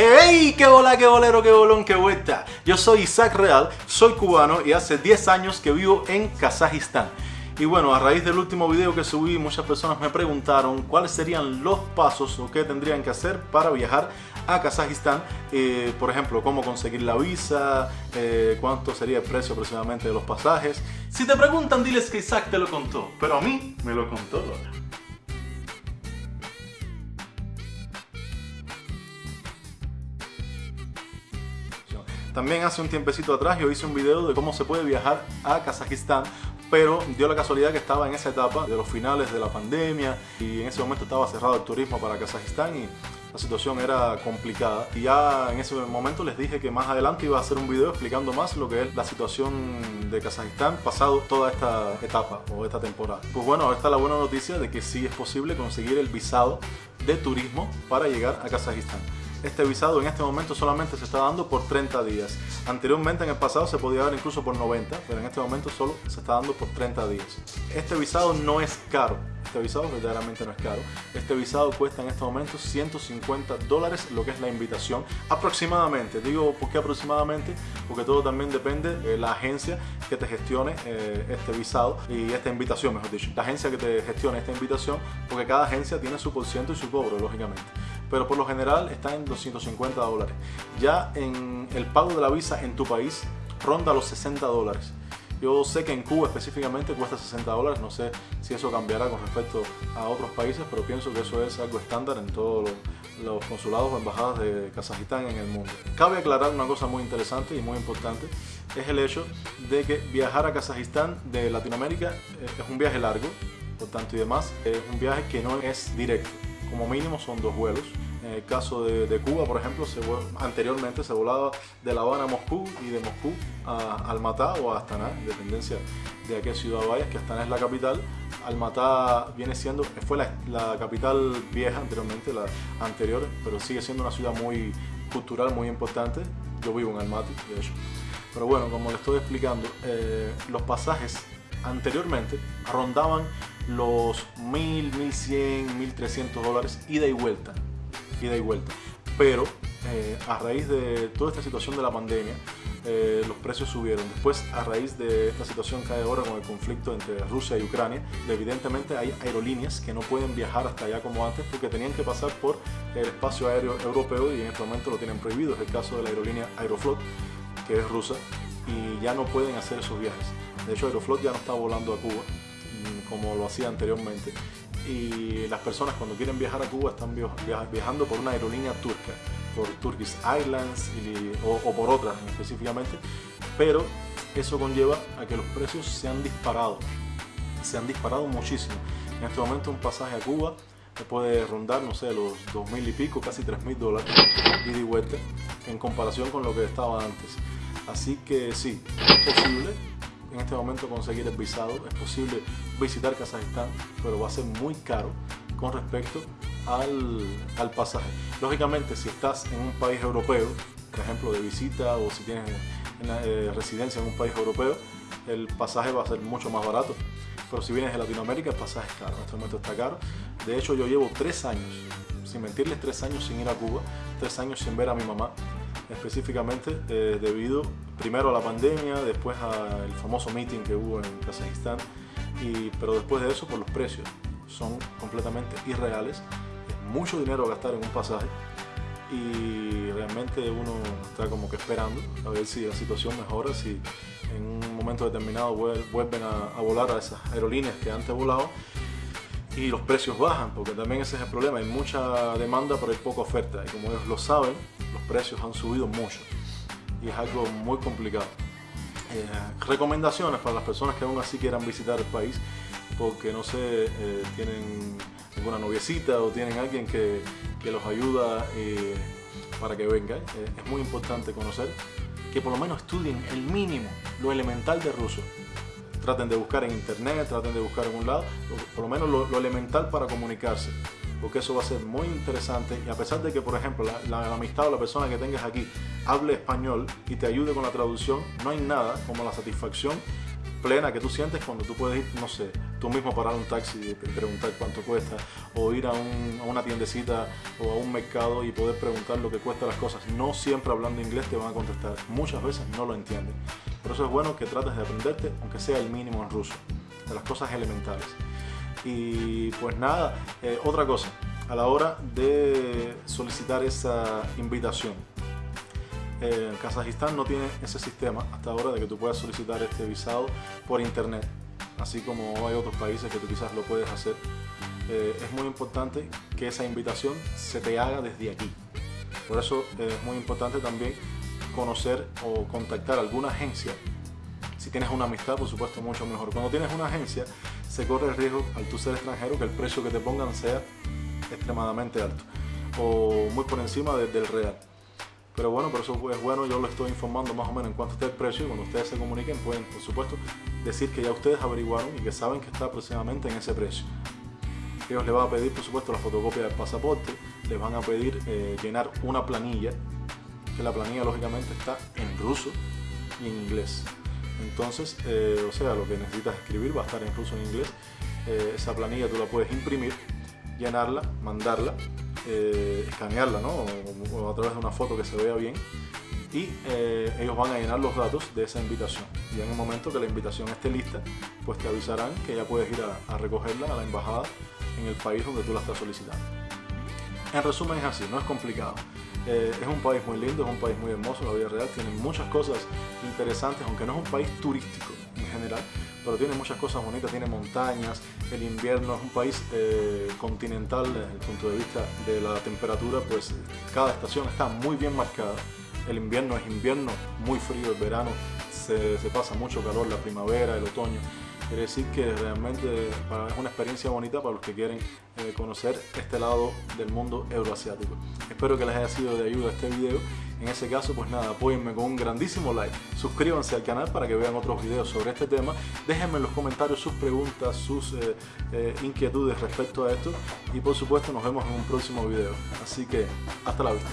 ¡Hey! ¡Qué bola, qué bolero, qué bolón, qué vuelta! Yo soy Isaac Real, soy cubano y hace 10 años que vivo en Kazajistán. Y bueno, a raíz del último video que subí, muchas personas me preguntaron cuáles serían los pasos o qué tendrían que hacer para viajar a Kazajistán. Eh, por ejemplo, cómo conseguir la visa, eh, cuánto sería el precio aproximadamente de los pasajes. Si te preguntan, diles que Isaac te lo contó, pero a mí me lo contó Lola. También hace un tiempecito atrás yo hice un video de cómo se puede viajar a Kazajistán pero dio la casualidad que estaba en esa etapa de los finales de la pandemia y en ese momento estaba cerrado el turismo para Kazajistán y la situación era complicada y ya en ese momento les dije que más adelante iba a hacer un video explicando más lo que es la situación de Kazajistán pasado toda esta etapa o esta temporada. Pues bueno, ahora está la buena noticia de que sí es posible conseguir el visado de turismo para llegar a Kazajistán. Este visado en este momento solamente se está dando por 30 días. Anteriormente en el pasado se podía dar incluso por 90, pero en este momento solo se está dando por 30 días. Este visado no es caro, este visado verdaderamente no es caro. Este visado cuesta en este momento 150 dólares lo que es la invitación aproximadamente. Digo, ¿por qué aproximadamente? Porque todo también depende de la agencia que te gestione eh, este visado y esta invitación, mejor dicho. La agencia que te gestione esta invitación, porque cada agencia tiene su porciento y su cobro, lógicamente pero por lo general está en 250 dólares. Ya en el pago de la visa en tu país ronda los 60 dólares. Yo sé que en Cuba específicamente cuesta 60 dólares, no sé si eso cambiará con respecto a otros países, pero pienso que eso es algo estándar en todos los, consulados o embajadas de Kazajistán en el mundo. Cabe aclarar una cosa muy interesante y muy importante, es el hecho de que viajar a Kazajistán de Latinoamérica es un viaje largo, por tanto y demás, es un viaje que no es directo como mínimo son dos vuelos. En el caso de, Cuba, por ejemplo, se, anteriormente se volaba de La Habana a Moscú y de Moscú a Almatá o a Astana, en dependencia de a qué ciudad vayas, que Astana es la capital. Almatá viene siendo, fue la, capital vieja anteriormente, la anterior, pero sigue siendo una ciudad muy cultural, muy importante. Yo vivo en Almaty, de hecho. Pero bueno, como les estoy explicando, eh, los pasajes anteriormente rondaban los 1000, 1100, 1300 dólares ida y vuelta. Ida y vuelta. Pero eh, a raíz de toda esta situación de la pandemia, eh, los precios subieron. Después, a raíz de esta situación que hay ahora con el conflicto entre Rusia y Ucrania, evidentemente hay aerolíneas que no pueden viajar hasta allá como antes porque tenían que pasar por el espacio aéreo europeo y en este momento lo tienen prohibido. Es el caso de la aerolínea Aeroflot, que es rusa, y ya no pueden hacer esos viajes. De hecho, Aeroflot ya no está volando a Cuba como lo hacía anteriormente. Y las personas cuando quieren viajar a Cuba están viajando por una aerolínea turca, por Turkish Airlines o, por otras específicamente, pero eso conlleva a que los precios se han disparado, se han disparado muchísimo. En este momento un pasaje a Cuba puede rondar, no sé, los dos mil y pico, casi tres mil dólares y de vuelta en comparación con lo que estaba antes. Así que sí, es posible en este momento conseguir el visado. Es posible visitar Kazajistán, pero va a ser muy caro con respecto al, al, pasaje. Lógicamente, si estás en un país europeo, por ejemplo, de visita o si tienes eh, residencia en un país europeo, el pasaje va a ser mucho más barato. Pero si vienes de Latinoamérica, el pasaje es caro. En este momento está caro. De hecho, yo llevo tres años, sin mentirles, tres años sin ir a Cuba, tres años sin ver a mi mamá específicamente eh, debido primero a la pandemia, después al famoso meeting que hubo en Kazajistán, pero después de eso por los precios. Son completamente irreales, es mucho dinero gastar en un pasaje y realmente uno está como que esperando a ver si la situación mejora, si en un momento determinado vuelven a, a volar a esas aerolíneas que antes volaban y los precios bajan, porque también ese es el problema, hay mucha demanda pero hay poca oferta y como ellos lo saben, los precios han subido mucho y es algo muy complicado. Eh, recomendaciones para las personas que aún así quieran visitar el país porque no sé, eh, tienen alguna noviecita o tienen alguien que, que los ayuda eh, para que venga. es muy importante conocer que por lo menos estudien el mínimo, lo elemental de ruso. Traten de buscar en internet, traten de buscar en un lado, por lo menos lo elemental para comunicarse porque eso va a ser muy interesante y a pesar de que, por ejemplo, la, amistad o la persona que tengas aquí hable español y te ayude con la traducción, no hay nada como la satisfacción plena que tú sientes cuando tú puedes ir, no sé, tú mismo parar un taxi y preguntar cuánto cuesta, o ir a, a, una tiendecita o a un mercado y poder preguntar lo que cuesta las cosas. No siempre hablando inglés te van a contestar, muchas veces no lo entienden. Por eso es bueno que trates de aprenderte, aunque sea el mínimo en ruso, de las cosas elementales. Y pues nada, eh, otra cosa, a la hora de solicitar esa invitación. Eh, Kazajistán no tiene ese sistema hasta ahora de que tú puedas solicitar este visado por internet, así como hay otros países que tú quizás lo puedes hacer. Eh, es muy importante que esa invitación se te haga desde aquí. Por eso es muy importante también conocer o contactar alguna agencia. Si tienes una amistad, por supuesto, mucho mejor. Cuando tienes una agencia, se corre el riesgo al tú ser extranjero que el precio que te pongan sea extremadamente alto o muy por encima del real. Pero bueno, por eso es bueno, yo lo estoy informando más o menos en cuanto esté el precio y cuando ustedes se comuniquen pueden, por supuesto, decir que ya ustedes averiguaron y que saben que está aproximadamente en ese precio. Ellos les van a pedir, por supuesto, la fotocopia del pasaporte, les van a pedir eh, llenar una planilla, que la planilla lógicamente está en ruso y en inglés. Entonces, eh, o sea, lo que necesitas escribir va a estar en ruso en inglés. Eh, esa planilla tú la puedes imprimir, llenarla, mandarla, eh, escanearla, ¿no? O, a través de una foto que se vea bien. Y ellos van a llenar los datos de esa invitación. Y en el momento que la invitación esté lista, pues te avisarán que ya puedes ir a, a recogerla a la embajada en el país donde tú la estás solicitando. En resumen es así, no es complicado. Eh, es un país muy lindo, es un país muy hermoso, la vida real tiene muchas cosas interesantes, aunque no es un país turístico en general, pero tiene muchas cosas bonitas, tiene montañas, el invierno es un país eh, continental desde el punto de vista de la temperatura, pues cada estación está muy bien marcada. El invierno es invierno, muy frío, el verano se, se pasa mucho calor, la primavera, el otoño. Quiere decir que realmente es una experiencia bonita para los que quieren eh, conocer este lado del mundo euroasiático. Espero que les haya sido de ayuda este video. En ese caso, pues nada, apóyenme con un grandísimo like. Suscríbanse al canal para que vean otros videos sobre este tema. Déjenme en los comentarios sus preguntas, sus eh, eh, inquietudes respecto a esto. Y por supuesto, nos vemos en un próximo video. Así que, hasta la vista.